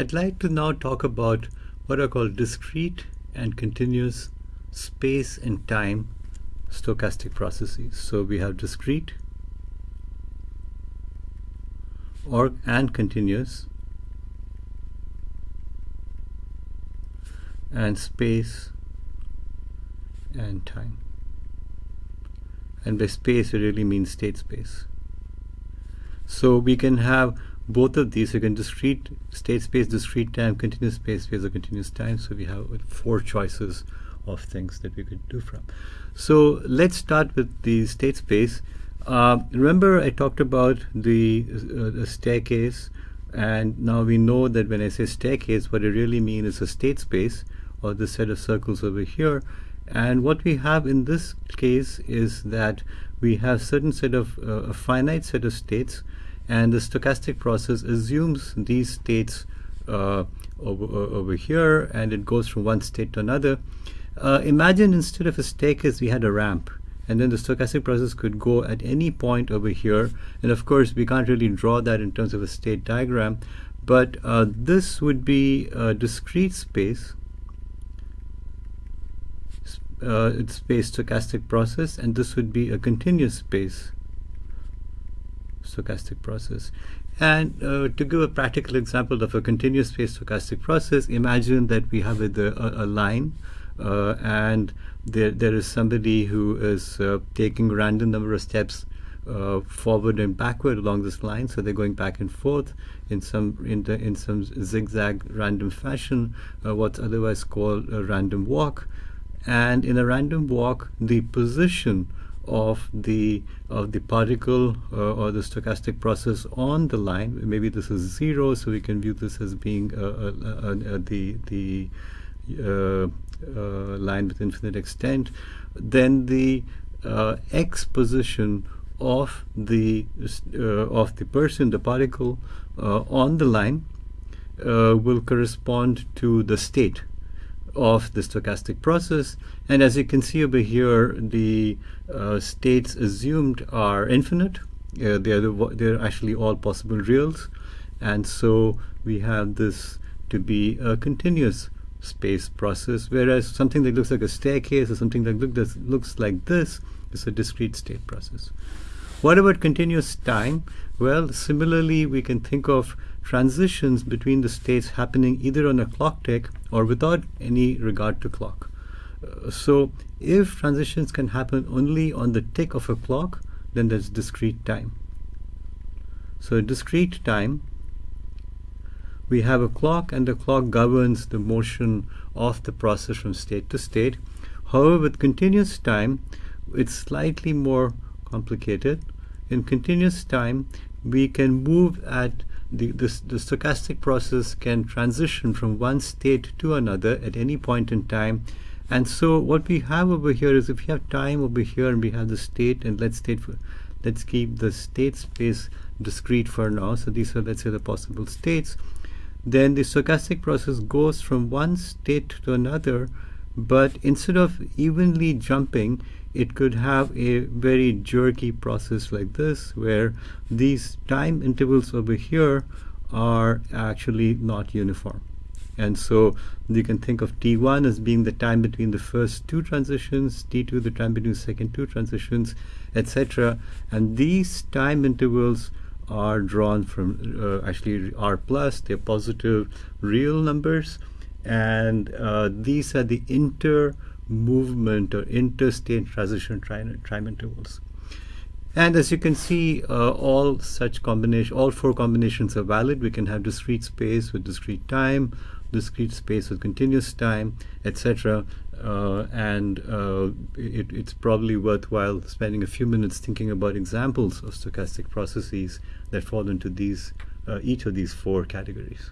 I'd like to now talk about what are called discrete and continuous space and time stochastic processes. So we have discrete or and continuous and space and time. And by space, it really means state space. So we can have both of these. We can discrete state space, discrete time, continuous space, phase, or continuous time. So we have four choices of things that we could do from. So let's start with the state space. Uh, remember I talked about the, uh, the staircase and now we know that when I say staircase what I really mean is a state space or the set of circles over here and what we have in this case is that we have certain set of uh, a finite set of states and the stochastic process assumes these states uh, over, over here and it goes from one state to another. Uh, imagine instead of a staircase we had a ramp and then the stochastic process could go at any point over here and of course we can't really draw that in terms of a state diagram but uh, this would be a discrete space uh, space stochastic process and this would be a continuous space stochastic process and uh, to give a practical example of a continuous space stochastic process imagine that we have a, a, a line uh, and there there is somebody who is uh, taking random number of steps uh, forward and backward along this line. So they're going back and forth in some in, the, in some zigzag random fashion, uh, what's otherwise called a random walk. And in a random walk, the position of the of the particle uh, or the stochastic process on the line, maybe this is zero, so we can view this as being uh, uh, the the line with infinite extent. Then the x position of the uh, of the person, the particle uh, on the line uh, will correspond to the state of the stochastic process. And as you can see over here, the uh, states assumed are infinite. Uh, they're, the, they're actually all possible reals. And so we have this to be a continuous space process, whereas something that looks like a staircase or something that look, looks like this is a discrete state process. What about continuous time? Well, similarly, we can think of transitions between the states happening either on a clock tick or without any regard to clock. Uh, so if transitions can happen only on the tick of a clock, then there's discrete time. So discrete time, we have a clock and the clock governs the motion of the process from state to state. However, with continuous time, it's slightly more complicated. In continuous time, we can move at the, the, the, stochastic process can transition from one state to another at any point in time. And so what we have over here is if we have time over here and we have the state and let's state for, let's keep the state space discrete for now. So these are let's say the possible states. Then the stochastic process goes from one state to another, but instead of evenly jumping, it could have a very jerky process like this where these time intervals over here are actually not uniform. And so you can think of T1 as being the time between the first two transitions, T2 the time between the second two transitions, etc. And these time intervals are drawn from uh, actually R plus, they're positive real numbers. And uh, these are the inter movement or interstate transition time intervals. And as you can see, uh, all such combination, all four combinations are valid. We can have discrete space with discrete time, discrete space with continuous time, etc. Uh, and uh, it, it's probably worthwhile spending a few minutes thinking about examples of stochastic processes that fall into these, uh, each of these four categories.